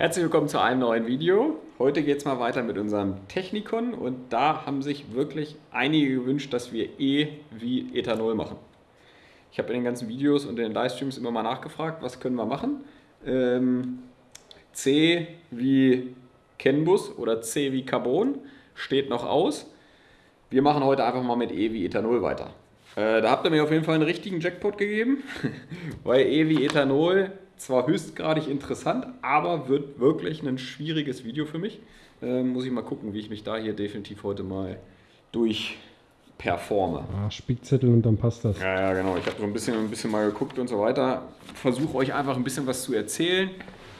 Herzlich willkommen zu einem neuen Video. Heute geht es mal weiter mit unserem Technikon und da haben sich wirklich einige gewünscht, dass wir E wie Ethanol machen. Ich habe in den ganzen Videos und in den Livestreams immer mal nachgefragt, was können wir machen. Ähm, C wie CAN-Bus oder C wie Carbon steht noch aus. Wir machen heute einfach mal mit E wie Ethanol weiter. Äh, da habt ihr mir auf jeden Fall einen richtigen Jackpot gegeben, weil E wie Ethanol zwar höchstgradig interessant, aber wird wirklich ein schwieriges Video für mich. Äh, muss ich mal gucken, wie ich mich da hier definitiv heute mal durch performe. Ah, Spickzettel und dann passt das. Ja, ja, genau. Ich habe so ein bisschen, ein bisschen mal geguckt und so weiter. Versuche euch einfach ein bisschen was zu erzählen.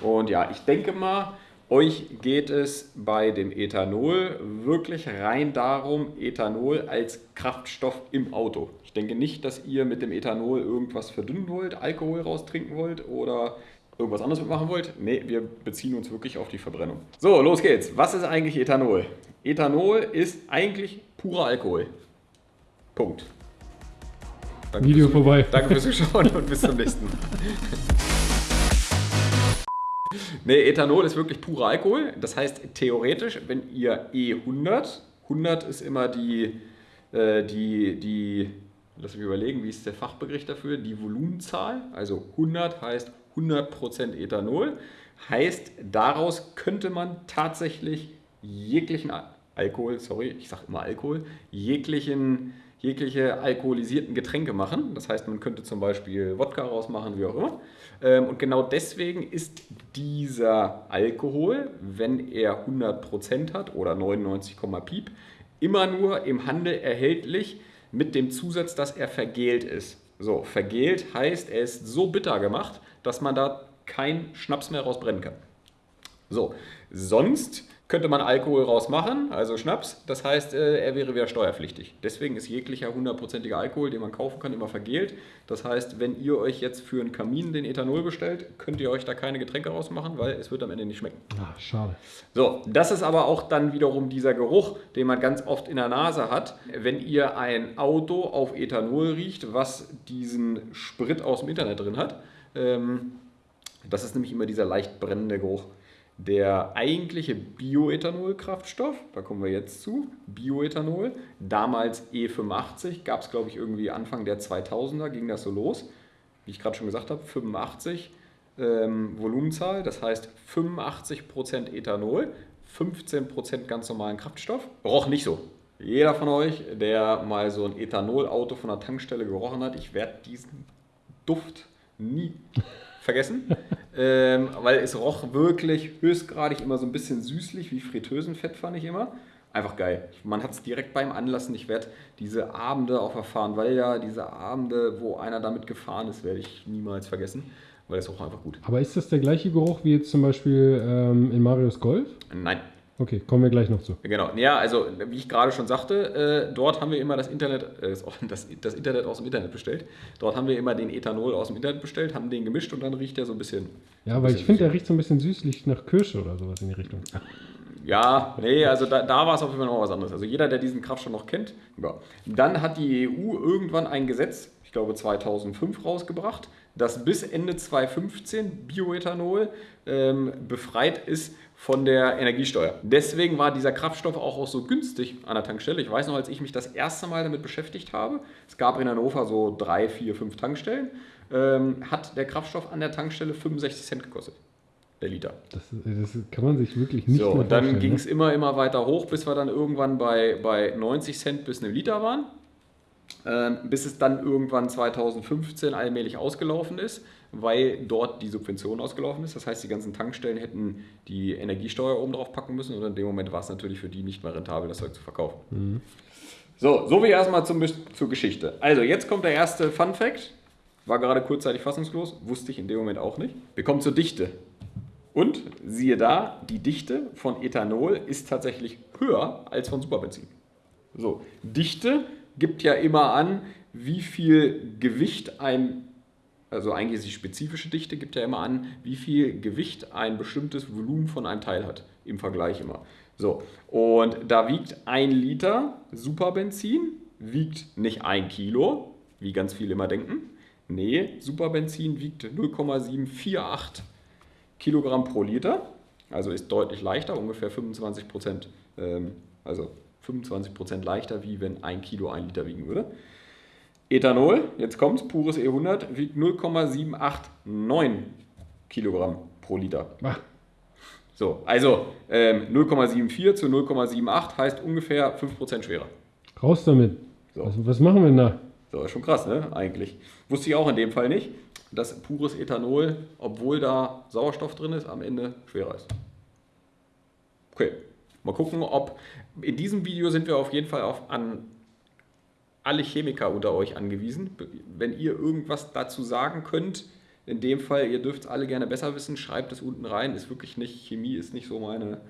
Und ja, ich denke mal, euch geht es bei dem Ethanol wirklich rein darum, Ethanol als Kraftstoff im Auto. Ich denke nicht, dass ihr mit dem Ethanol irgendwas verdünnen wollt, Alkohol raustrinken wollt oder irgendwas anderes mitmachen wollt. Ne, wir beziehen uns wirklich auf die Verbrennung. So, los geht's. Was ist eigentlich Ethanol? Ethanol ist eigentlich purer Alkohol. Punkt. Danke Video fürs, vorbei. Danke fürs Zuschauen und bis zum nächsten Mal. Nee, Ethanol ist wirklich purer Alkohol. Das heißt, theoretisch, wenn ihr E100, 100 ist immer die, äh, die, die, lass mich überlegen, wie ist der Fachbegriff dafür? Die Volumenzahl. Also 100 heißt 100% Ethanol. Heißt, daraus könnte man tatsächlich jeglichen Alkohol, sorry, ich sage immer Alkohol, jeglichen jegliche alkoholisierten Getränke machen. Das heißt, man könnte zum Beispiel Wodka rausmachen, wie auch immer. Ähm, und genau deswegen ist dieser Alkohol, wenn er 100% hat oder 99, Piep, immer nur im Handel erhältlich mit dem Zusatz, dass er vergelt ist. So, vergelt heißt, er ist so bitter gemacht, dass man da keinen Schnaps mehr rausbrennen kann. So, sonst könnte man Alkohol rausmachen, also Schnaps. Das heißt, äh, er wäre wieder steuerpflichtig. Deswegen ist jeglicher hundertprozentiger Alkohol, den man kaufen kann, immer vergelt. Das heißt, wenn ihr euch jetzt für einen Kamin den Ethanol bestellt, könnt ihr euch da keine Getränke rausmachen, weil es wird am Ende nicht schmecken. Ach, schade. So, das ist aber auch dann wiederum dieser Geruch, den man ganz oft in der Nase hat, wenn ihr ein Auto auf Ethanol riecht, was diesen Sprit aus dem Internet drin hat. Ähm, das ist nämlich immer dieser leicht brennende Geruch. Der eigentliche Bioethanol-Kraftstoff, da kommen wir jetzt zu, Bioethanol, damals E85, gab es glaube ich irgendwie Anfang der 2000er, ging das so los. Wie ich gerade schon gesagt habe, 85 ähm, Volumenzahl, das heißt 85% Ethanol, 15% ganz normalen Kraftstoff. Roch nicht so. Jeder von euch, der mal so ein Ethanol-Auto von der Tankstelle gerochen hat, ich werde diesen Duft nie vergessen, ähm, weil es roch wirklich höchstgradig immer so ein bisschen süßlich, wie Fritteusenfett fand ich immer. Einfach geil. Man hat es direkt beim Anlassen. Ich werde diese Abende auf der Fahnenwalder, diese Abende, wo einer damit gefahren ist, werde ich niemals vergessen, weil es roch einfach gut. Aber ist das der gleiche Geruch wie jetzt zum Beispiel ähm, in Marius Golf? Nein. Okay, kommen wir gleich noch zu. Genau. Ja, also wie ich gerade schon sagte, äh, dort haben wir immer das Internet, äh, das, das, Internet aus dem Internet bestellt. Dort haben wir immer den Ethanol aus dem Internet bestellt, haben den gemischt und dann riecht der so ein bisschen. Ja, weil ich finde, der riecht so ein bisschen süßlich nach Kirsche oder sowas in die Richtung. Ja, nee, also da, da war es auf jeden Fall noch was anderes. Also jeder, der diesen Kraftstoff noch kennt. Ja. Dann hat die EU irgendwann ein Gesetz, ich glaube 2005, rausgebracht, das bis Ende 2015 Bioethanol ähm, befreit ist von der Energiesteuer. Deswegen war dieser Kraftstoff auch, auch so günstig an der Tankstelle. Ich weiß noch, als ich mich das erste Mal damit beschäftigt habe, es gab in Hannover so drei, vier, fünf Tankstellen, ähm, hat der Kraftstoff an der Tankstelle 65 Cent gekostet. Der Liter. Das, das kann man sich wirklich nicht So, und dann ging es ne? immer, immer weiter hoch, bis wir dann irgendwann bei, bei 90 Cent bis einem Liter waren. Ähm, bis es dann irgendwann 2015 allmählich ausgelaufen ist weil dort die Subvention ausgelaufen ist. Das heißt, die ganzen Tankstellen hätten die Energiesteuer oben drauf packen müssen und in dem Moment war es natürlich für die nicht mehr rentabel, das Zeug zu verkaufen. Mhm. So, so wie erstmal zum, zur Geschichte. Also, jetzt kommt der erste Fun Fact. War gerade kurzzeitig fassungslos, wusste ich in dem Moment auch nicht. Wir kommen zur Dichte. Und siehe da, die Dichte von Ethanol ist tatsächlich höher als von Superbenzin. So, Dichte gibt ja immer an, wie viel Gewicht ein also eigentlich ist die spezifische Dichte, gibt ja immer an, wie viel Gewicht ein bestimmtes Volumen von einem Teil hat, im Vergleich immer. So, und da wiegt ein Liter Superbenzin, wiegt nicht ein Kilo, wie ganz viele immer denken. Nee, Superbenzin wiegt 0,748 Kilogramm pro Liter. also ist deutlich leichter, ungefähr 25 Prozent, ähm, also 25 Prozent leichter, wie wenn ein Kilo ein Liter wiegen würde. Ethanol, jetzt kommt's, pures E100, wiegt 0,789 Kilogramm pro Liter. Ach, So, also ähm, 0,74 zu 0,78 heißt ungefähr 5% schwerer. raus damit. So. Was, was machen wir denn da? So, ist schon krass, ne? Eigentlich. Wusste ich auch in dem Fall nicht, dass pures Ethanol, obwohl da Sauerstoff drin ist, am Ende schwerer ist. Okay, mal gucken, ob. In diesem Video sind wir auf jeden Fall auf, an alle Chemiker unter euch angewiesen. Wenn ihr irgendwas dazu sagen könnt, in dem Fall, ihr dürft es alle gerne besser wissen, schreibt es unten rein. Ist wirklich nicht, Chemie ist nicht so meine,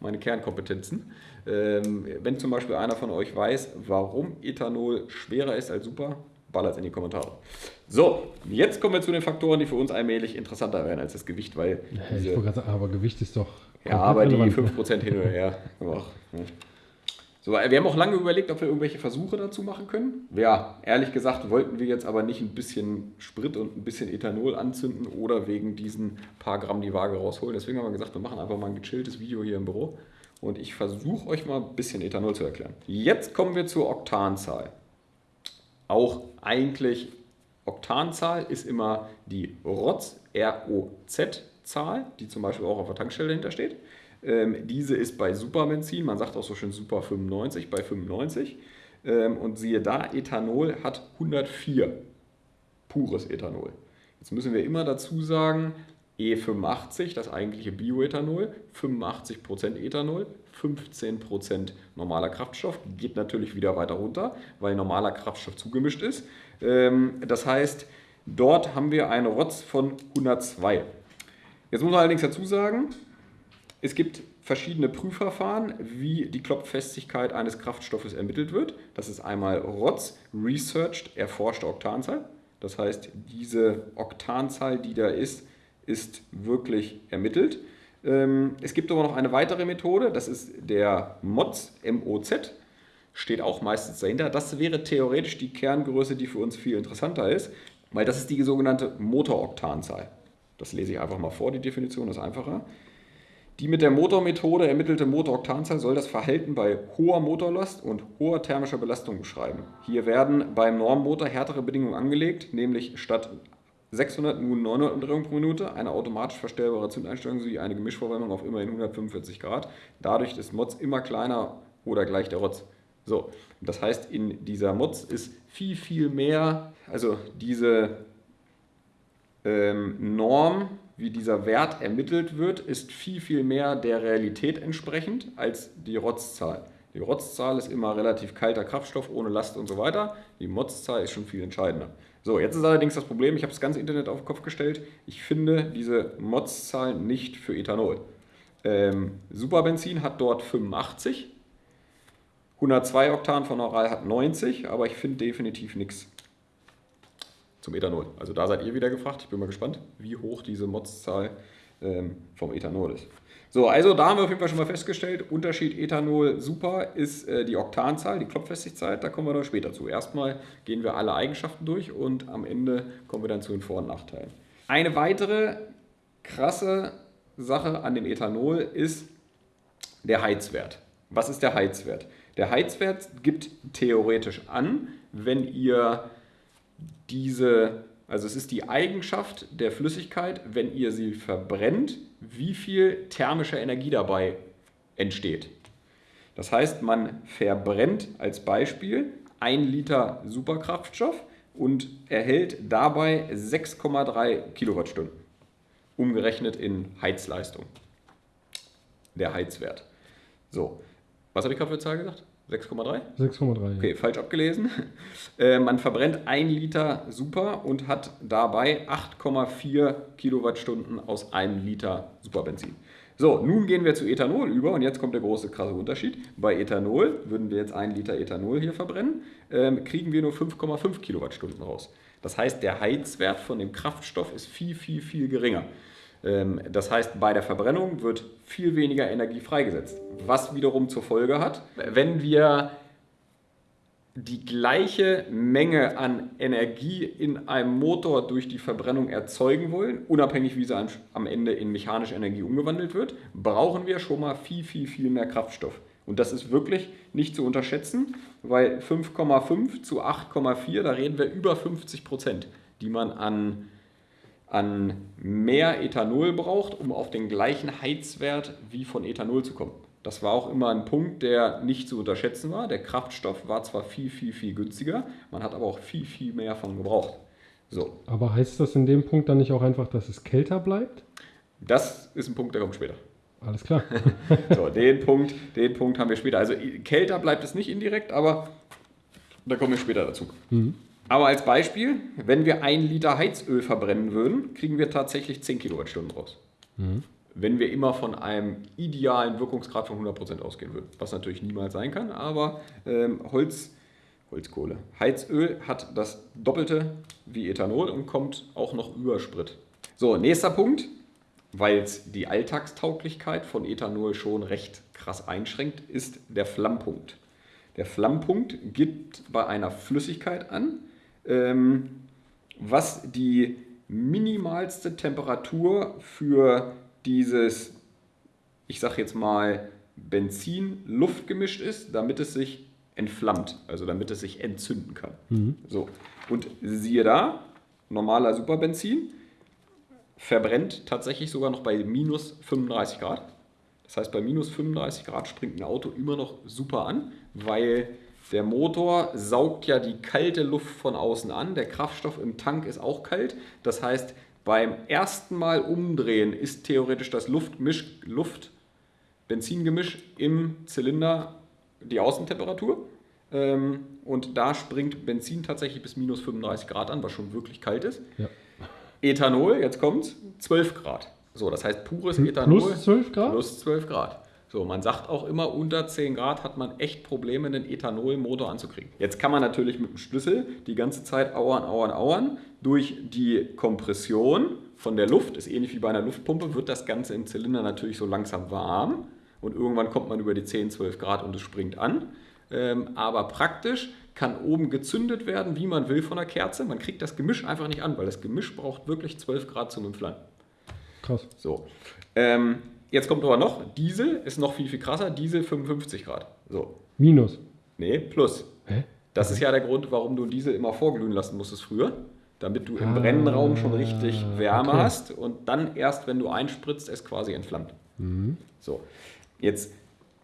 meine Kernkompetenzen. Ähm, wenn zum Beispiel einer von euch weiß, warum Ethanol schwerer ist als Super, ballert es in die Kommentare. So, jetzt kommen wir zu den Faktoren, die für uns allmählich interessanter werden als das Gewicht, weil Ja, diese, sagen, aber Gewicht ist doch. ja, aber die relevant. 5% hin oder her. Ne. So, wir haben auch lange überlegt, ob wir irgendwelche Versuche dazu machen können. Ja, ehrlich gesagt wollten wir jetzt aber nicht ein bisschen Sprit und ein bisschen Ethanol anzünden oder wegen diesen paar Gramm die Waage rausholen. Deswegen haben wir gesagt, wir machen einfach mal ein gechilltes Video hier im Büro und ich versuche euch mal ein bisschen Ethanol zu erklären. Jetzt kommen wir zur Oktanzahl. Auch eigentlich Oktanzahl ist immer die ROZ, R-O-Z-Zahl, die zum Beispiel auch auf der Tankstelle dahinter steht. Ähm, diese ist bei Superbenzin, man sagt auch so schön Super 95, bei 95. Ähm, und siehe da, Ethanol hat 104 pures Ethanol. Jetzt müssen wir immer dazu sagen, E85, das eigentliche Bioethanol, 85% Ethanol, 15% normaler Kraftstoff, geht natürlich wieder weiter runter, weil normaler Kraftstoff zugemischt ist. Ähm, Das heißt, dort haben wir eine ROTZ von 102. Jetzt muss man allerdings dazu sagen, es gibt verschiedene Prüfverfahren, wie die Klopffestigkeit eines Kraftstoffes ermittelt wird. Das ist einmal ROTS, Researched, erforschte Oktanzahl. Das heißt, diese Oktanzahl, die da ist, ist wirklich ermittelt. Ähm, Es gibt aber noch eine weitere Methode, das ist der MOZ, M-O-Z, steht auch meistens dahinter. Das wäre theoretisch die Kerngröße, die für uns viel interessanter ist, weil das ist die sogenannte Motoroktanzahl. Das lese ich einfach mal vor, die Definition ist einfacher. Die mit der Motormethode ermittelte Motoroktanzahl soll das Verhalten bei hoher Motorlast und hoher thermischer Belastung beschreiben. Hier werden beim Normmotor härtere Bedingungen angelegt, nämlich statt 600 nun 900 Umdrehungen pro Minute, eine automatisch verstellbare Zündeinstellung sowie eine Gemischverbrennung auf immerhin 145 Grad. Dadurch ist Mods immer kleiner oder gleich der Rotz. So, das heißt, in dieser Mods ist viel, viel mehr, also diese ähm, Norm, wie dieser Wert ermittelt wird, ist viel, viel mehr der Realität entsprechend als die Rotzzahl. Die Rotzzahl ist immer relativ kalter Kraftstoff ohne Last und so weiter. Die Motzzahl ist schon viel entscheidender. So, jetzt ist allerdings das Problem, ich habe das ganze Internet auf den Kopf gestellt. Ich finde diese Motzzahl nicht für Ethanol. Ähm, Superbenzin hat dort 85, 102 Oktan von Oral hat 90, aber ich finde definitiv nichts zum Ethanol. Also da seid ihr wieder gefragt. Ich bin mal gespannt, wie hoch diese Motzzahl ähm, vom Ethanol ist. So, also da haben wir auf jeden Fall schon mal festgestellt, Unterschied Ethanol super ist äh, die Oktanzahl, die Klopffestigkeit, da kommen wir dann später zu. Erstmal gehen wir alle Eigenschaften durch und am Ende kommen wir dann zu den Vor- und Nachteilen. Eine weitere krasse Sache an dem Ethanol ist der Heizwert. Was ist der Heizwert? Der Heizwert gibt theoretisch an, wenn ihr diese, also es ist die Eigenschaft der Flüssigkeit, wenn ihr sie verbrennt, wie viel thermische Energie dabei entsteht. Das heißt, man verbrennt als Beispiel 1 Liter Superkraftstoff und erhält dabei 6,3 Kilowattstunden, umgerechnet in Heizleistung. Der Heizwert. So, was habe ich gerade für Zahl gesagt? 6,3? 6,3. Okay, falsch abgelesen. Äh, man verbrennt 1 Liter Super und hat dabei 8,4 Kilowattstunden aus einem Liter Superbenzin. So, nun gehen wir zu Ethanol über und jetzt kommt der große krasse Unterschied. Bei Ethanol, würden wir jetzt 1 Liter Ethanol hier verbrennen, ähm, kriegen wir nur 5,5 Kilowattstunden raus. Das heißt, der Heizwert von dem Kraftstoff ist viel, viel, viel geringer. Ähm, Das heißt, bei der Verbrennung wird viel weniger Energie freigesetzt. Was wiederum zur Folge hat, wenn wir die gleiche Menge an Energie in einem Motor durch die Verbrennung erzeugen wollen, unabhängig wie sie am Ende in mechanische Energie umgewandelt wird, brauchen wir schon mal viel, viel, viel mehr Kraftstoff. Und das ist wirklich nicht zu unterschätzen, weil 5,5 zu 8,4, da reden wir über 50 Prozent, die man an, an mehr Ethanol braucht, um auf den gleichen Heizwert wie von Ethanol zu kommen. Das war auch immer ein Punkt, der nicht zu unterschätzen war. Der Kraftstoff war zwar viel, viel, viel günstiger, man hat aber auch viel, viel mehr von gebraucht. So. Aber heißt das in dem Punkt dann nicht auch einfach, dass es kälter bleibt? Das ist ein Punkt, der kommt später. Alles klar. so, den Punkt, den Punkt haben wir später. Also kälter bleibt es nicht indirekt, aber da kommen wir später dazu. Mhm. Aber als Beispiel, wenn wir ein Liter Heizöl verbrennen würden, kriegen wir tatsächlich 10 Kilowattstunden raus. Mhm wenn wir immer von einem idealen Wirkungsgrad von 100% ausgehen würden. Was natürlich niemals sein kann, aber ähm, Holz, Holzkohle, Heizöl hat das Doppelte wie Ethanol und kommt auch noch über Sprit. So, nächster Punkt, weil es die Alltagstauglichkeit von Ethanol schon recht krass einschränkt, ist der Flammpunkt. Der Flammpunkt gibt bei einer Flüssigkeit an, was die minimalste Temperatur für dieses, ich sag jetzt mal, Benzin-Luft gemischt ist, damit es sich entflammt, also damit es sich entzünden kann. Mhm. So. Und siehe da, normaler Superbenzin verbrennt tatsächlich sogar noch bei minus 35 Grad. Das heißt, bei minus 35 Grad springt ein Auto immer noch super an, weil der Motor saugt ja die kalte Luft von außen an. Der Kraftstoff im Tank ist auch kalt. Das heißt, beim ersten Mal umdrehen ist theoretisch das Luftmisch, Luft Benzingemisch im Zylinder die Außentemperatur. Ähm, und da springt Benzin tatsächlich bis minus 35 Grad an, was schon wirklich kalt ist. Ja. Ethanol, jetzt kommt 12 Grad. So, das heißt pures Ethanol. Plus 12 Grad? Plus 12 Grad. So, man sagt auch immer, unter 10 Grad hat man echt Probleme, einen Ethanolmotor anzukriegen. Jetzt kann man natürlich mit dem Schlüssel die ganze Zeit auern, auern, auern. Durch die Kompression von der Luft, ist ähnlich wie bei einer Luftpumpe, wird das Ganze im Zylinder natürlich so langsam warm. Und irgendwann kommt man über die 10, 12 Grad und es springt an. Ähm, aber praktisch kann oben gezündet werden, wie man will von der Kerze. Man kriegt das Gemisch einfach nicht an, weil das Gemisch braucht wirklich 12 Grad zum Entflammen. Krass. So. Ähm, Jetzt kommt aber noch, Diesel ist noch viel, viel krasser. Diesel 55 Grad. So. Minus? Nee, plus. Hä? Das ist ja der Grund, warum du Diesel immer vorglühen lassen musstest früher. Damit du im ah, Brennraum schon richtig Wärme okay. hast und dann erst, wenn du einspritzt, es quasi entflammt. Mhm. So. Jetzt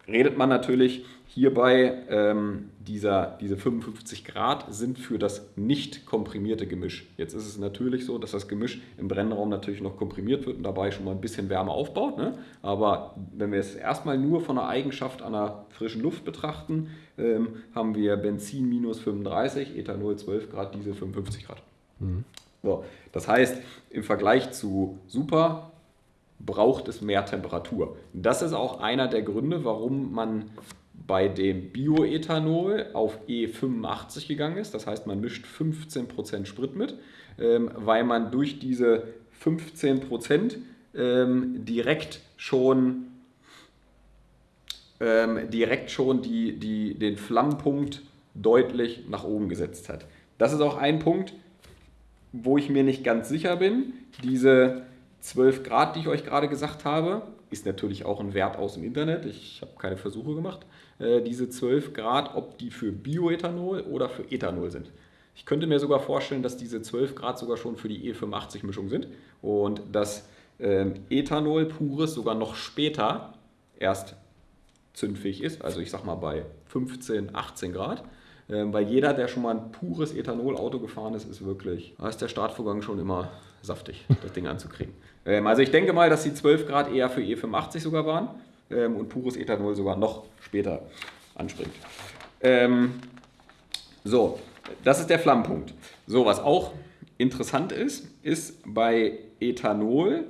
redet man natürlich Hierbei ähm, dieser, diese 55 Grad sind für das nicht komprimierte Gemisch. Jetzt ist es natürlich so, dass das Gemisch im Brennraum natürlich noch komprimiert wird und dabei schon mal ein bisschen Wärme aufbaut. Ne? Aber wenn wir es erstmal nur von der Eigenschaft an der frischen Luft betrachten, ähm, haben wir Benzin minus 35, Ethanol 12 Grad, Diesel 55 Grad. Mhm. So, das heißt, im Vergleich zu Super braucht es mehr Temperatur. Das ist auch einer der Gründe, warum man bei dem Bioethanol auf E85 gegangen ist. Das heißt, man mischt 15% Sprit mit, ähm, weil man durch diese 15% ähm, direkt schon, ähm, direkt schon die, die, den Flammpunkt deutlich nach oben gesetzt hat. Das ist auch ein Punkt, wo ich mir nicht ganz sicher bin. Diese 12 Grad, die ich euch gerade gesagt habe, ist natürlich auch ein Wert aus dem Internet. Ich habe keine Versuche gemacht. Äh, diese 12 Grad, ob die für Bioethanol oder für Ethanol sind. Ich könnte mir sogar vorstellen, dass diese 12 Grad sogar schon für die E85-Mischung sind und dass ähm, Ethanol pures sogar noch später erst zündfähig ist. Also ich sag mal bei 15, 18 Grad. Ähm, weil jeder, der schon mal ein pures Ethanol-Auto gefahren ist, ist wirklich, da ist der Startvorgang schon immer saftig, das Ding anzukriegen. Ähm, also ich denke mal, dass die 12 Grad eher für E85 sogar waren ähm, und pures Ethanol sogar noch später anspringt. Ähm, so, das ist der Flammpunkt. So, was auch interessant ist, ist bei Ethanol,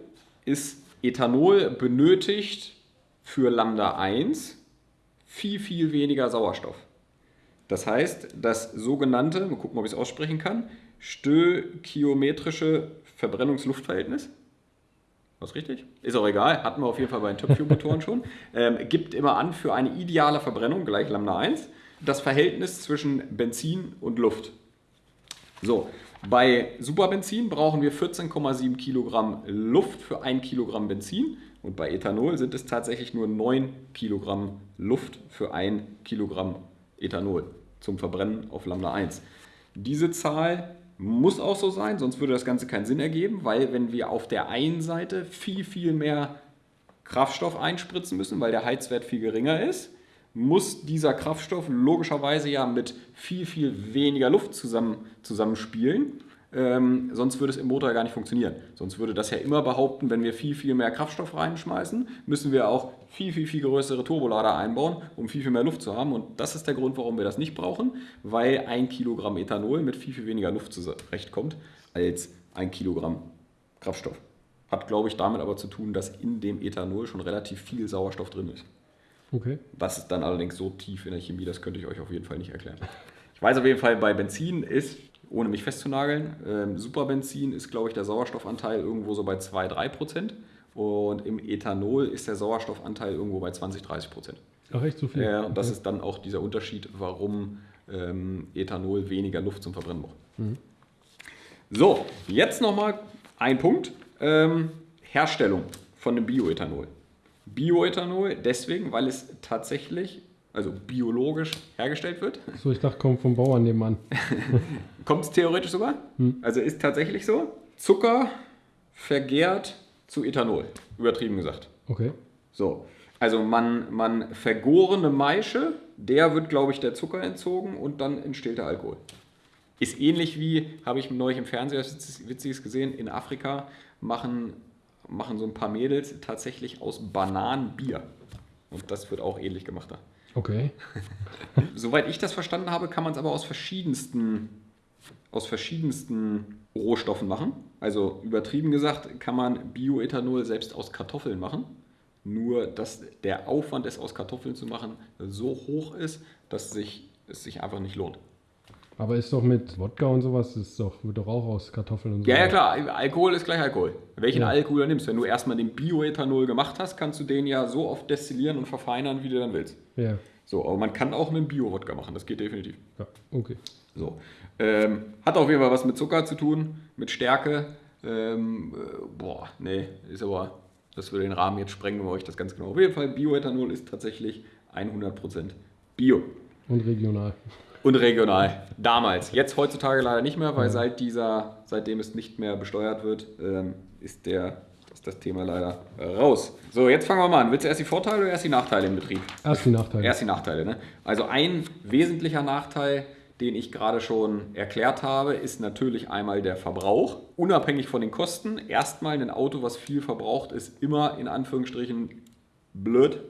ist Ethanol benötigt für Lambda 1 viel, viel weniger Sauerstoff. Das heißt, das sogenannte, mal gucken, ob ich es aussprechen kann, stöchiometrische Verbrennungsluftverhältnis. Was richtig? Ist auch egal, hatten wir auf jeden Fall bei den Top-Fuel-Motoren schon. Ähm, gibt immer an, für eine ideale Verbrennung, gleich Lambda 1, das Verhältnis zwischen Benzin und Luft. So, bei Superbenzin brauchen wir 14,7 Kilogramm Luft für 1 Kilogramm Benzin und bei Ethanol sind es tatsächlich nur 9 Kilogramm Luft für 1 Kilogramm Ethanol zum Verbrennen auf Lambda 1. Diese Zahl muss auch so sein, sonst würde das Ganze keinen Sinn ergeben, weil wenn wir auf der einen Seite viel, viel mehr Kraftstoff einspritzen müssen, weil der Heizwert viel geringer ist, muss dieser Kraftstoff logischerweise ja mit viel, viel weniger Luft zusammen, zusammenspielen. Ähm, sonst würde es im Motor gar nicht funktionieren. Sonst würde das ja immer behaupten, wenn wir viel, viel mehr Kraftstoff reinschmeißen, müssen wir auch viel, viel, viel größere Turbolader einbauen, um viel, viel mehr Luft zu haben. Und das ist der Grund, warum wir das nicht brauchen, weil ein Kilogramm Ethanol mit viel, viel weniger Luft zurechtkommt als ein Kilogramm Kraftstoff. Hat, glaube ich, damit aber zu tun, dass in dem Ethanol schon relativ viel Sauerstoff drin ist. Okay. Was ist dann allerdings so tief in der Chemie, das könnte ich euch auf jeden Fall nicht erklären. Ich weiß auf jeden Fall, bei Benzin ist, ohne mich festzunageln, ähm, Superbenzin ist, glaube ich, der Sauerstoffanteil irgendwo so bei 2-3 Prozent. Und im Ethanol ist der Sauerstoffanteil irgendwo bei 20-30 Prozent. Ach, echt so viel? Ja, und das ist dann auch dieser Unterschied, warum ähm, Ethanol weniger Luft zum Verbrennen braucht. Mhm. So, jetzt nochmal ein Punkt. Ähm, Herstellung von dem Bioethanol. Bioethanol deswegen, weil es tatsächlich, also biologisch hergestellt wird. So, ich dachte, kommt vom Bauern nebenan. Kommt es theoretisch sogar? Also ist tatsächlich so. Zucker vergärt zu Ethanol, übertrieben gesagt. Okay. So, also man, man vergorene Maische, der wird, glaube ich, der Zucker entzogen und dann entsteht der Alkohol. Ist ähnlich wie, habe ich neulich im Fernseher was Witziges gesehen, in Afrika machen, machen so ein paar Mädels tatsächlich aus Bananen Bier. Und das wird auch ähnlich gemacht da. Okay. Soweit ich das verstanden habe, kann man es aber aus verschiedensten, aus verschiedensten Rohstoffen machen. Also übertrieben gesagt kann man Bioethanol selbst aus Kartoffeln machen. Nur, dass der Aufwand, es aus Kartoffeln zu machen, so hoch ist, dass sich, es sich einfach nicht lohnt. Aber ist doch mit Wodka und sowas, ist doch, wird doch auch aus Kartoffeln und so. Ja, ja, klar, Alkohol ist gleich Alkohol. Welchen Ja. Alkohol du nimmst, wenn du erstmal den Bioethanol gemacht hast, kannst du den ja so oft destillieren und verfeinern, wie du dann willst. Ja, So, aber man kann auch einen Bio-Wodka machen, das geht definitiv. ja, okay. So. Ähm, hat auf jeden Fall was mit Zucker zu tun, mit Stärke. Ähm, äh, boah, nee, ist aber, das würde den Rahmen jetzt sprengen, wenn wir euch das ganz genau. Auf jeden Fall, Bioethanol ist tatsächlich 100% Bio. Und regional. Und regional. Damals. Jetzt heutzutage leider nicht mehr, weil seit dieser, seitdem es nicht mehr besteuert wird, ähm, ist, der, ist das Thema leider äh, raus. So, jetzt fangen wir mal an. Willst du erst die Vorteile oder erst die Nachteile im Betrieb? Erst die Nachteile. Erst die Nachteile. Ne? Also ein wesentlicher Nachteil, den ich gerade schon erklärt habe, ist natürlich einmal der Verbrauch. Unabhängig von den Kosten. Erstmal ein Auto, was viel verbraucht, ist immer in Anführungsstrichen blöd,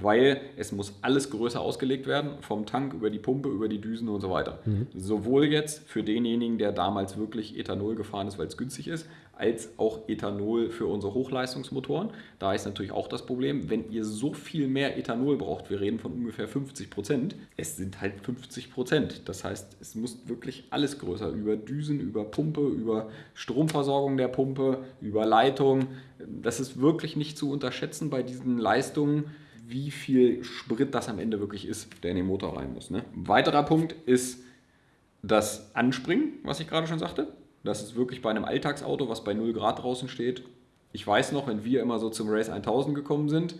weil es muss alles größer ausgelegt werden, vom Tank über die Pumpe, über die Düsen und so weiter. Sowohl jetzt für denjenigen, der damals wirklich Ethanol gefahren ist, weil es günstig ist, als auch Ethanol für unsere Hochleistungsmotoren. Da ist natürlich auch das Problem, wenn ihr so viel mehr Ethanol braucht, wir reden von ungefähr 50 Prozent, es sind halt 50 Prozent. Das heißt, es muss wirklich alles größer, über Düsen, über Pumpe, über Stromversorgung der Pumpe, über Leitung. Das ist wirklich nicht zu unterschätzen bei diesen Leistungen, wie viel Sprit das am Ende wirklich ist, der in den Motor rein muss. Ne? Weiterer Punkt ist das Anspringen, was ich gerade schon sagte. Das ist wirklich bei einem Alltagsauto, was bei 0 Grad draußen steht. Ich weiß noch, wenn wir immer so zum Race 1000 gekommen sind,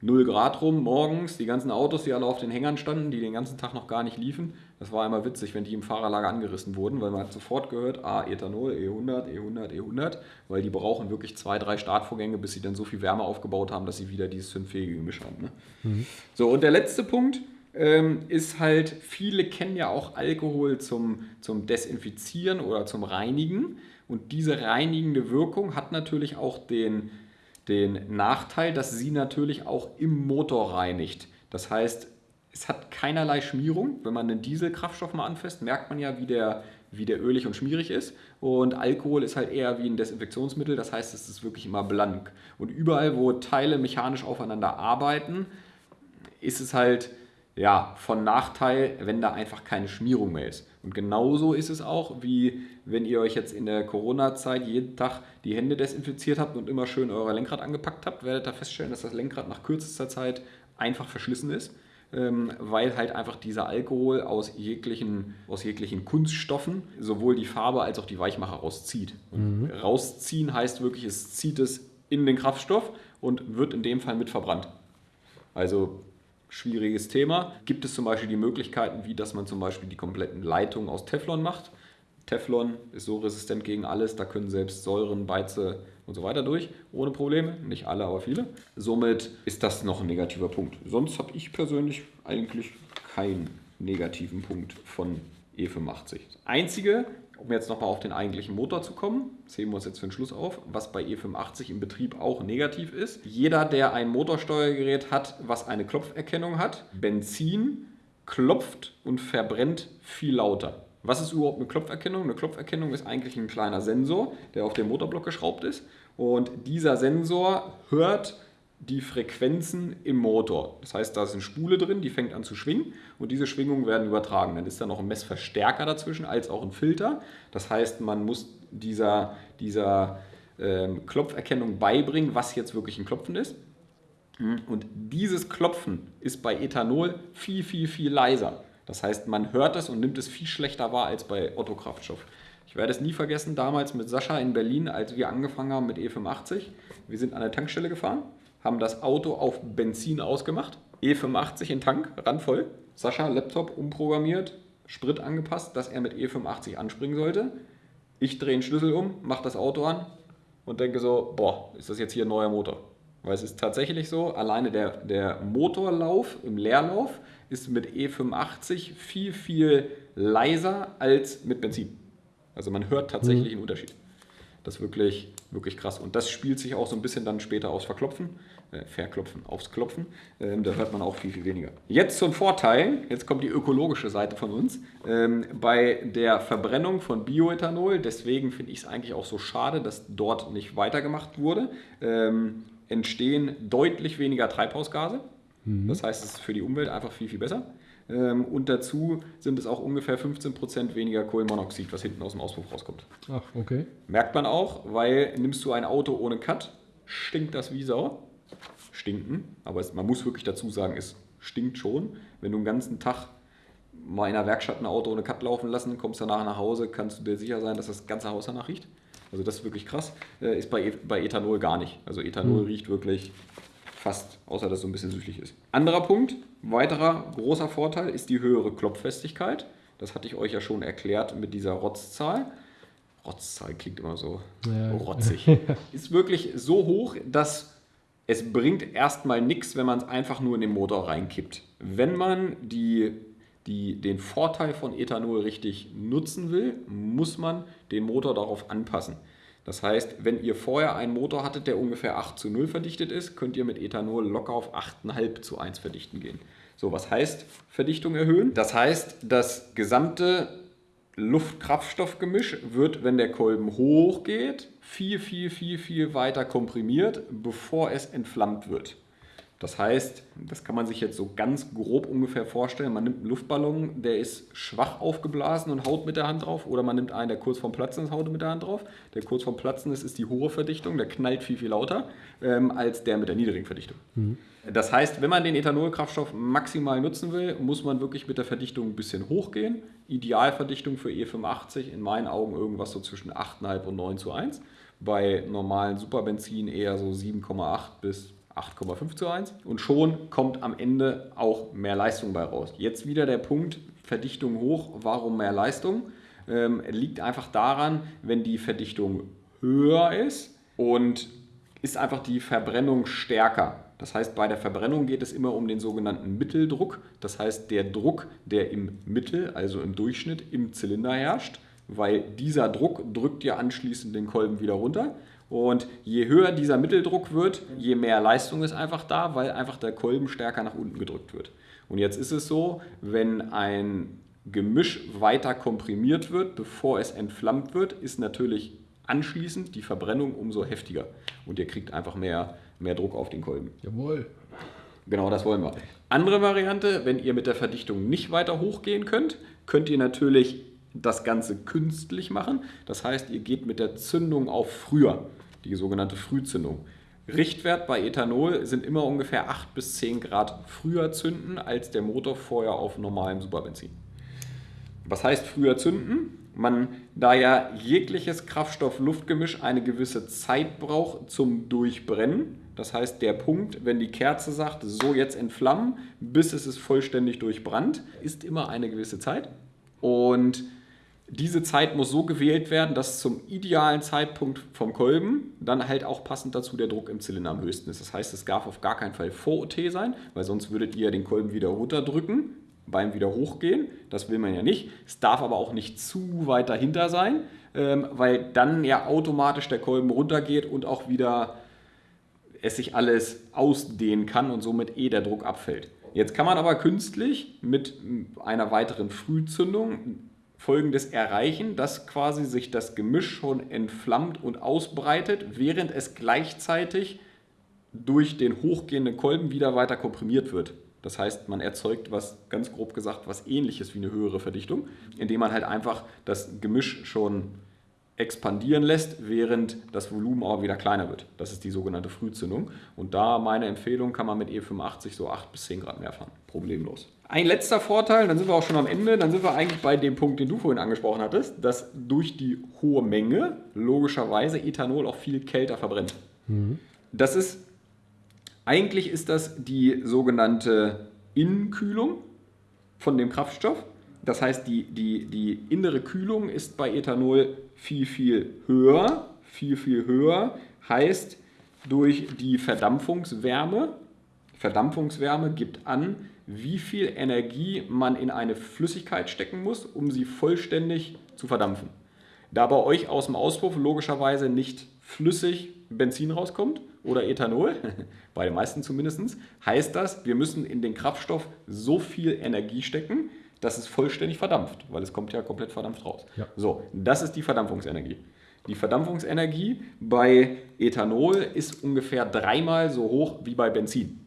0 Grad rum, morgens, die ganzen Autos, die alle auf den Hängern standen, die den ganzen Tag noch gar nicht liefen. Das war immer witzig, wenn die im Fahrerlager angerissen wurden, weil man hat sofort gehört, ah, Ethanol, E100, E100, E100, weil die brauchen wirklich zwei, drei Startvorgänge, bis sie dann so viel Wärme aufgebaut haben, dass sie wieder dieses zündfähige Gemisch haben. Ne? So, und der letzte Punkt ähm, ist halt, viele kennen ja auch Alkohol zum, zum Desinfizieren oder zum Reinigen. Und diese reinigende Wirkung hat natürlich auch den, den Nachteil, dass sie natürlich auch im Motor reinigt. Das heißt, es hat keinerlei Schmierung. Wenn man einen Dieselkraftstoff mal anfasst, merkt man ja, wie der, wie der ölig und schmierig ist. Und Alkohol ist halt eher wie ein Desinfektionsmittel, das heißt, es ist wirklich immer blank. Und überall, wo Teile mechanisch aufeinander arbeiten, ist es halt ja, von Nachteil, wenn da einfach keine Schmierung mehr ist. Und genauso ist es auch, wie wenn ihr euch jetzt in der Corona-Zeit jeden Tag die Hände desinfiziert habt und immer schön euer Lenkrad angepackt habt, werdet ihr feststellen, dass das Lenkrad nach kürzester Zeit einfach verschlissen ist. ähm, weil halt einfach dieser Alkohol aus jeglichen, aus jeglichen Kunststoffen sowohl die Farbe als auch die Weichmacher rauszieht. Mhm. Rausziehen heißt wirklich, es zieht es in den Kraftstoff und wird in dem Fall mit verbrannt. Also schwieriges Thema. Gibt es zum Beispiel die Möglichkeiten, wie dass man zum Beispiel die kompletten Leitungen aus Teflon macht. Teflon ist so resistent gegen alles, da können selbst Säuren, Beize und so weiter durch, ohne Probleme. Nicht alle, aber viele. Somit ist das noch ein negativer Punkt. Sonst habe ich persönlich eigentlich keinen negativen Punkt von E85. Das Einzige, um jetzt nochmal auf den eigentlichen Motor zu kommen, sehen wir uns jetzt für den Schluss auf, was bei E85 im Betrieb auch negativ ist. Jeder, der ein Motorsteuergerät hat, was eine Klopferkennung hat, Benzin klopft und verbrennt viel lauter. Was ist überhaupt eine Klopferkennung? Eine Klopferkennung ist eigentlich ein kleiner Sensor, der auf dem Motorblock geschraubt ist. Und dieser Sensor hört die Frequenzen im Motor. Das heißt, da ist eine Spule drin, die fängt an zu schwingen und diese Schwingungen werden übertragen. Dann ist da noch ein Messverstärker dazwischen als auch ein Filter. Das heißt, man muss dieser, dieser ähm, Klopferkennung beibringen, was jetzt wirklich ein Klopfen ist. Und dieses Klopfen ist bei Ethanol viel, viel, viel leiser. Das heißt, man hört es und nimmt es viel schlechter wahr als bei Otto Kraftstoff. Ich werde es nie vergessen, damals mit Sascha in Berlin, als wir angefangen haben mit E85. Wir sind an der Tankstelle gefahren haben das Auto auf Benzin ausgemacht, E85 in Tank, randvoll. Sascha, Laptop umprogrammiert, Sprit angepasst, dass er mit E85 anspringen sollte. Ich drehe den Schlüssel um, mache das Auto an und denke so, boah, ist das jetzt hier ein neuer Motor? Weil es ist tatsächlich so, alleine der, der Motorlauf im Leerlauf ist mit E85 viel, viel leiser als mit Benzin. Also man hört tatsächlich mhm. einen Unterschied. Das ist wirklich, wirklich krass. Und das spielt sich auch so ein bisschen dann später aufs Verklopfen, äh, Verklopfen, aufs Klopfen. Ähm, da hört man auch viel, viel weniger. Jetzt zum Vorteil, jetzt kommt die ökologische Seite von uns. Ähm, bei der Verbrennung von Bioethanol, deswegen finde ich es eigentlich auch so schade, dass dort nicht weitergemacht wurde, ähm, entstehen deutlich weniger Treibhausgase. Mhm. Das heißt, es ist für die Umwelt einfach viel, viel besser. Ähm, und dazu sind es auch ungefähr 15% weniger Kohlenmonoxid, was hinten aus dem Auspuff rauskommt. Ach, okay. Merkt man auch, weil nimmst du ein Auto ohne Cut, stinkt das wie Sau. Stinken, aber es, man muss wirklich dazu sagen, es stinkt schon. Wenn du einen ganzen Tag mal in der Werkstatt ein Auto ohne Cut laufen lassen, kommst danach nach Hause, kannst du dir sicher sein, dass das ganze Haus danach riecht. Also das ist wirklich krass. Äh, ist bei, e, bei Ethanol gar nicht. Also Ethanol hm. riecht wirklich fast, außer dass es so ein bisschen süßlich ist. Anderer Punkt, weiterer großer Vorteil ist die höhere Klopffestigkeit. Das hatte ich euch ja schon erklärt mit dieser Rotzzahl. Rotzzahl klingt immer so ja. rotzig. ist wirklich so hoch, dass es bringt erstmal nichts, wenn man es einfach nur in den Motor reinkippt. Wenn man die, die, den Vorteil von Ethanol richtig nutzen will, muss man den Motor darauf anpassen. Das heißt, wenn ihr vorher einen Motor hattet, der ungefähr 8 zu 0 verdichtet ist, könnt ihr mit Ethanol locker auf 8,5 zu 1 verdichten gehen. So, was heißt Verdichtung erhöhen? Das heißt, das gesamte Luft-Kraftstoff-Gemisch wird, wenn der Kolben hochgeht, viel, viel, viel, viel weiter komprimiert, bevor es entflammt wird. Das heißt, das kann man sich jetzt so ganz grob ungefähr vorstellen. Man nimmt einen Luftballon, der ist schwach aufgeblasen und haut mit der Hand drauf. Oder man nimmt einen, der kurz vorm Platzen ist, haut mit der Hand drauf. Der kurz vorm Platzen ist, ist die hohe Verdichtung. Der knallt viel, viel lauter ähm, als der mit der niedrigen Verdichtung. Mhm. Das heißt, wenn man den Ethanolkraftstoff maximal nutzen will, muss man wirklich mit der Verdichtung ein bisschen hochgehen. Idealverdichtung für E85 in meinen Augen irgendwas so zwischen 8,5 und 9 zu 1. Bei normalen Superbenzin eher so 7,8 bis 8,5 zu 1 und schon kommt am Ende auch mehr Leistung bei raus. Jetzt wieder der Punkt, Verdichtung hoch, warum mehr Leistung? Ähm, liegt einfach daran, wenn die Verdichtung höher ist und ist einfach die Verbrennung stärker. Das heißt, bei der Verbrennung geht es immer um den sogenannten Mitteldruck. Das heißt, der Druck, der im Mittel, also im Durchschnitt im Zylinder herrscht, weil dieser Druck drückt ja anschließend den Kolben wieder runter. Und je höher dieser Mitteldruck wird, je mehr Leistung ist einfach da, weil einfach der Kolben stärker nach unten gedrückt wird. Und jetzt ist es so, wenn ein Gemisch weiter komprimiert wird, bevor es entflammt wird, ist natürlich anschließend die Verbrennung umso heftiger. Und ihr kriegt einfach mehr, mehr Druck auf den Kolben. Jawohl. Genau das wollen wir. Andere Variante, wenn ihr mit der Verdichtung nicht weiter hochgehen könnt, könnt ihr natürlich das Ganze künstlich machen. Das heißt, ihr geht mit der Zündung auf früher die sogenannte Frühzündung. Richtwert bei Ethanol sind immer ungefähr 8 bis 10 Grad früher zünden als der Motor vorher auf normalem Superbenzin. Was heißt früher zünden? Man, da ja jegliches Kraftstoff-Luftgemisch eine gewisse Zeit braucht zum Durchbrennen, das heißt der Punkt, wenn die Kerze sagt, so jetzt entflammen, bis es ist vollständig durchbrannt, ist immer eine gewisse Zeit. Und diese Zeit muss so gewählt werden, dass zum idealen Zeitpunkt vom Kolben dann halt auch passend dazu der Druck im Zylinder am höchsten ist. Das heißt, es darf auf gar keinen Fall vor OT sein, weil sonst würdet ihr den Kolben wieder runterdrücken beim wieder hochgehen. Das will man ja nicht. Es darf aber auch nicht zu weit dahinter sein, ähm, weil dann ja automatisch der Kolben runtergeht und auch wieder es sich alles ausdehnen kann und somit eh der Druck abfällt. Jetzt kann man aber künstlich mit einer weiteren Frühzündung Folgendes erreichen, dass quasi sich das Gemisch schon entflammt und ausbreitet, während es gleichzeitig durch den hochgehenden Kolben wieder weiter komprimiert wird. Das heißt, man erzeugt was, ganz grob gesagt, was ähnliches wie eine höhere Verdichtung, indem man halt einfach das Gemisch schon expandieren lässt, während das Volumen auch wieder kleiner wird. Das ist die sogenannte Frühzündung. Und da meine Empfehlung, kann man mit E85 so 8 bis 10 Grad mehr fahren. Problemlos. Ein letzter Vorteil, dann sind wir auch schon am Ende, dann sind wir eigentlich bei dem Punkt, den du vorhin angesprochen hattest, dass durch die hohe Menge logischerweise Ethanol auch viel kälter verbrennt. Mhm. Das ist, eigentlich ist das die sogenannte Innenkühlung von dem Kraftstoff. Das heißt, die, die, die innere Kühlung ist bei Ethanol viel, viel höher. Viel, viel höher heißt, durch die Verdampfungswärme, Verdampfungswärme gibt an, wie viel Energie man in eine Flüssigkeit stecken muss, um sie vollständig zu verdampfen. Da bei euch aus dem Auspuff logischerweise nicht flüssig Benzin rauskommt oder Ethanol, bei den meisten zumindest, heißt das, wir müssen in den Kraftstoff so viel Energie stecken, dass es vollständig verdampft, weil es kommt ja komplett verdampft raus. Ja. So, das ist die Verdampfungsenergie. Die Verdampfungsenergie bei Ethanol ist ungefähr dreimal so hoch wie bei Benzin.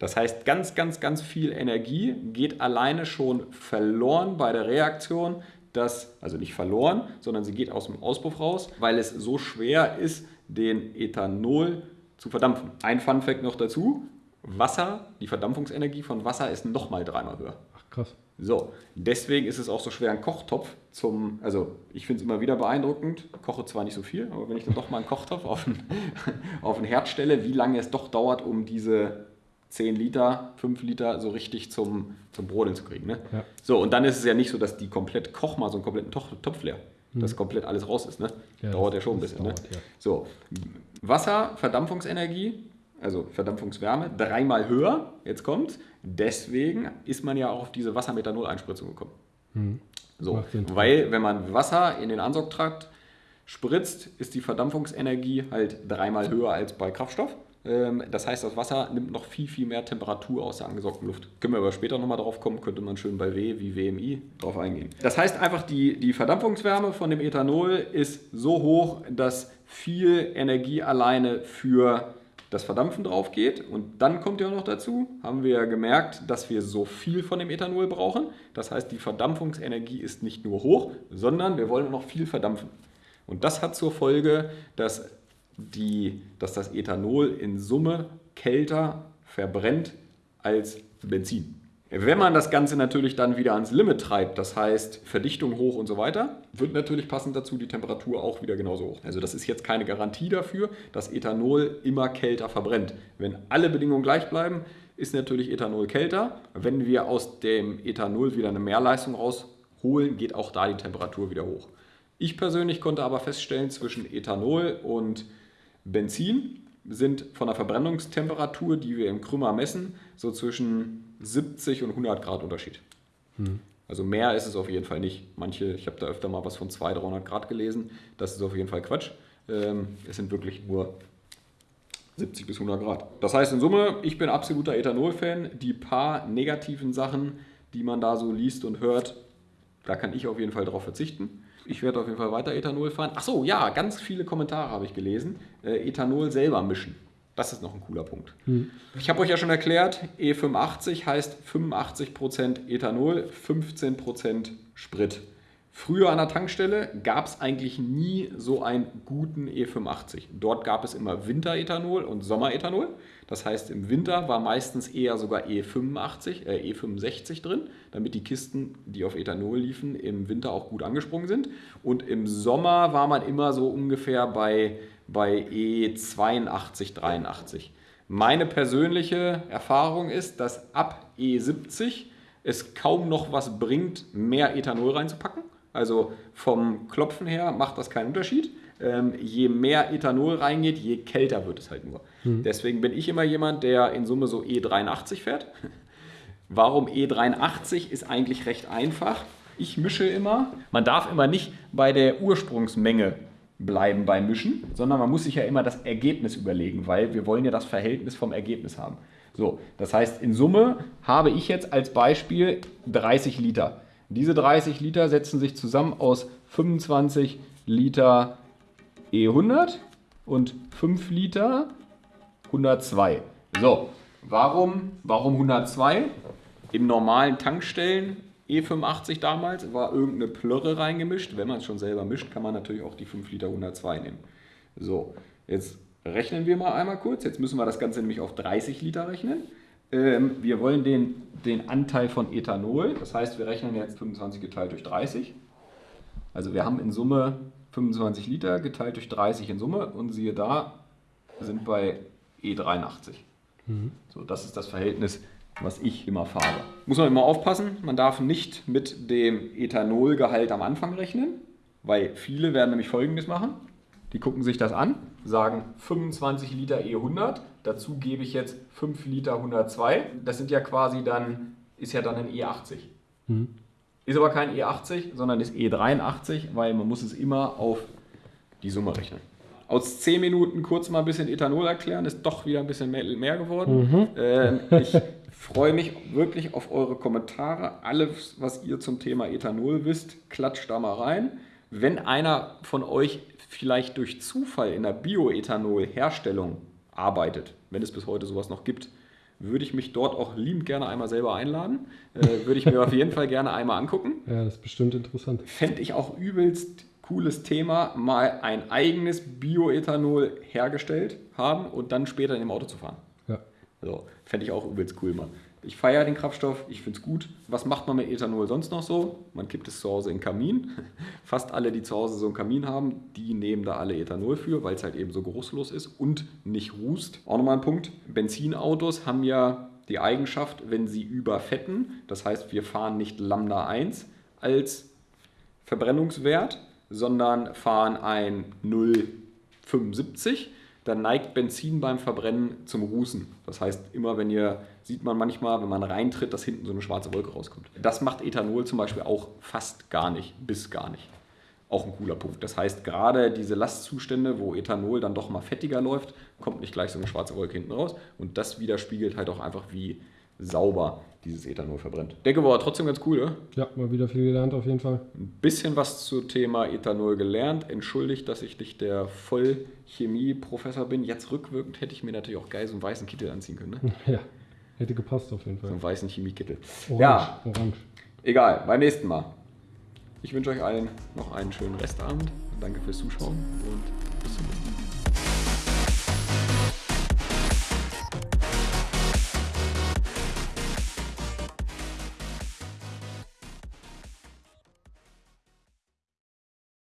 Das heißt, ganz, ganz, ganz viel Energie geht alleine schon verloren bei der Reaktion, dass, also nicht verloren, sondern sie geht aus dem Auspuff raus, weil es so schwer ist, den Ethanol zu verdampfen. Ein Fun Fact noch dazu: Wasser, die Verdampfungsenergie von Wasser ist nochmal dreimal höher. Ach krass. So, deswegen ist es auch so schwer, einen Kochtopf zum, also ich finde es immer wieder beeindruckend, koche zwar nicht so viel, aber wenn ich dann doch mal einen Kochtopf auf den, auf den Herd stelle, wie lange es doch dauert, um diese 10 Liter, 5 Liter so richtig zum, zum Brodeln zu kriegen. Ne? Ja. So, und dann ist es ja nicht so, dass die komplett koch mal so einen kompletten Topf leer, mhm. dass komplett alles raus ist. Ne? Ja, dauert ja schon ein bisschen. Ne? Dauert, ne? ja. So, Wasser, Verdampfungsenergie, also Verdampfungswärme, dreimal höher, jetzt kommt. Deswegen ist man ja auch auf diese Wassermethanol-Einspritzung gekommen. Mhm. So, weil wenn man Wasser in den Ansaugtrakt spritzt, ist die Verdampfungsenergie halt dreimal höher als bei Kraftstoff. Ähm, das heißt, das Wasser nimmt noch viel, viel mehr Temperatur aus der angesaugten Luft. Können wir aber später nochmal drauf kommen, könnte man schön bei W wie WMI drauf eingehen. Das heißt einfach, die, die Verdampfungswärme von dem Ethanol ist so hoch, dass viel Energie alleine für das Verdampfen drauf geht. Und dann kommt ja noch dazu, haben wir ja gemerkt, dass wir so viel von dem Ethanol brauchen. Das heißt, die Verdampfungsenergie ist nicht nur hoch, sondern wir wollen noch viel verdampfen. Und das hat zur Folge, dass die, dass das Ethanol in Summe kälter verbrennt als Benzin. Wenn man das Ganze natürlich dann wieder ans Limit treibt, das heißt Verdichtung hoch und so weiter, wird natürlich passend dazu die Temperatur auch wieder genauso hoch. Also das ist jetzt keine Garantie dafür, dass Ethanol immer kälter verbrennt. Wenn alle Bedingungen gleich bleiben, ist natürlich Ethanol kälter. Wenn wir aus dem Ethanol wieder eine Mehrleistung rausholen, geht auch da die Temperatur wieder hoch. Ich persönlich konnte aber feststellen, zwischen Ethanol und Benzin sind von der Verbrennungstemperatur, die wir im Krümmer messen, so zwischen 70 und 100 Grad Unterschied. Hm. Also mehr ist es auf jeden Fall nicht. Manche, ich habe da öfter mal was von 200, 300 Grad gelesen. Das ist auf jeden Fall Quatsch. Ähm, es sind wirklich nur 70 bis 100 Grad. Das heißt in Summe, ich bin absoluter Ethanol-Fan. Die paar negativen Sachen, die man da so liest und hört, da kann ich auf jeden Fall darauf verzichten. Ich werde auf jeden Fall weiter Ethanol fahren. Ach so, ja, ganz viele Kommentare habe ich gelesen. Äh, Ethanol selber mischen. Das ist noch ein cooler Punkt. Hm. Ich habe euch ja schon erklärt, E85 heißt 85% Ethanol, 15% Sprit. Früher an der Tankstelle gab es eigentlich nie so einen guten E85. Dort gab es immer Winterethanol und Sommerethanol. Das heißt, im Winter war meistens eher sogar E85, äh, E65 drin, damit die Kisten, die auf Ethanol liefen, im Winter auch gut angesprungen sind. Und im Sommer war man immer so ungefähr bei, bei E82, 83. Meine persönliche Erfahrung ist, dass ab E70 es kaum noch was bringt, mehr Ethanol reinzupacken. Also vom Klopfen her macht das keinen Unterschied. Ähm, je mehr Ethanol reingeht, je kälter wird es halt nur. Mhm. Deswegen bin ich immer jemand, der in Summe so E83 fährt. Warum E83 ist eigentlich recht einfach. Ich mische immer. Man darf immer nicht bei der Ursprungsmenge bleiben beim Mischen, sondern man muss sich ja immer das Ergebnis überlegen, weil wir wollen ja das Verhältnis vom Ergebnis haben. So, das heißt, in Summe habe ich jetzt als Beispiel 30 Liter. Diese 30 Liter setzen sich zusammen aus 25 Liter E100 und 5 Liter 102. So, warum, warum 102? Im normalen Tankstellen E85 damals war irgendeine Plörre reingemischt. Wenn man es schon selber mischt, kann man natürlich auch die 5 Liter 102 nehmen. So, jetzt rechnen wir mal einmal kurz. Jetzt müssen wir das Ganze nämlich auf 30 Liter rechnen. Ähm, wir wollen den, den Anteil von Ethanol, das heißt, wir rechnen jetzt 25 geteilt durch 30. Also wir haben in Summe 25 Liter geteilt durch 30 in Summe und siehe da, sind bei E83. Mhm. So, das ist das Verhältnis, was ich immer fahre. Muss man immer aufpassen, man darf nicht mit dem Ethanolgehalt am Anfang rechnen, weil viele werden nämlich folgendes machen. Die gucken sich das an, sagen 25 Liter E100, dazu gebe ich jetzt 5 Liter 102. Das sind ja quasi dann, ist ja dann ein E80. Mhm. Ist aber kein E80, sondern ist E83, weil man muss es immer auf die Summe rechnen. Aus 10 Minuten kurz mal ein bisschen Ethanol erklären, ist doch wieder ein bisschen mehr geworden. Mhm. Ähm, ich freue mich wirklich auf eure Kommentare. Alles, was ihr zum Thema Ethanol wisst, klatscht da mal rein. Wenn einer von euch vielleicht durch Zufall in der Bioethanol-Herstellung arbeitet, wenn es bis heute sowas noch gibt, würde ich mich dort auch liebend gerne einmal selber einladen. Äh, würde ich mir auf jeden Fall gerne einmal angucken. Ja, das ist bestimmt interessant. Fände ich auch übelst cooles Thema, mal ein eigenes Bioethanol hergestellt haben und dann später in dem Auto zu fahren. Ja. Also, fände ich auch übelst cool mal. Ich feiere den Kraftstoff, ich finde es gut. Was macht man mit Ethanol sonst noch so? Man kippt es zu Hause in den Kamin. Fast alle, die zu Hause so einen Kamin haben, die nehmen da alle Ethanol für, weil es halt eben so geruchslos ist und nicht rußt. Auch nochmal ein Punkt. Benzinautos haben ja die Eigenschaft, wenn sie überfetten, das heißt, wir fahren nicht Lambda 1 als Verbrennungswert, sondern fahren ein 0,75 dann neigt Benzin beim Verbrennen zum Rußen. Das heißt, immer wenn ihr, sieht man manchmal, wenn man reintritt, dass hinten so eine schwarze Wolke rauskommt. Das macht Ethanol zum Beispiel auch fast gar nicht, bis gar nicht. Auch ein cooler Punkt. Das heißt, gerade diese Lastzustände, wo Ethanol dann doch mal fettiger läuft, kommt nicht gleich so eine schwarze Wolke hinten raus. Und das widerspiegelt halt auch einfach, wie sauber dieses Ethanol verbrennt. Denke war trotzdem ganz cool, oder? Ja, mal wieder viel gelernt auf jeden Fall. Ein bisschen was zum Thema Ethanol gelernt. Entschuldigt, dass ich nicht der Vollchemie-Professor bin. Jetzt rückwirkend hätte ich mir natürlich auch geil so einen weißen Kittel anziehen können. Ne? Ja, hätte gepasst auf jeden Fall. So einen weißen Chemiekittel. Orange, ja, orange. Egal, beim nächsten Mal. Ich wünsche euch allen noch einen schönen Restabend. Danke fürs Zuschauen und bis zum nächsten Mal.